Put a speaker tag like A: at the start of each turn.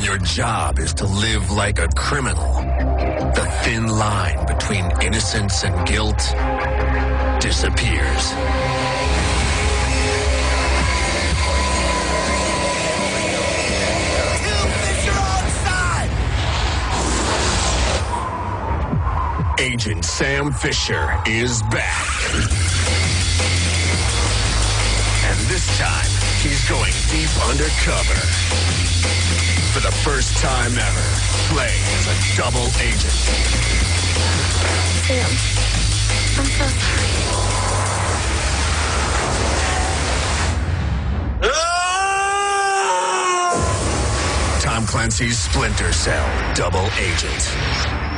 A: your job is to live like a criminal, the thin line between innocence and guilt disappears. Agent Sam Fisher is back. And this time, he's going deep undercover. First time ever, playing as a double agent.
B: Sam, I'm so sorry.
A: Tom Clancy's Splinter Cell Double Agent.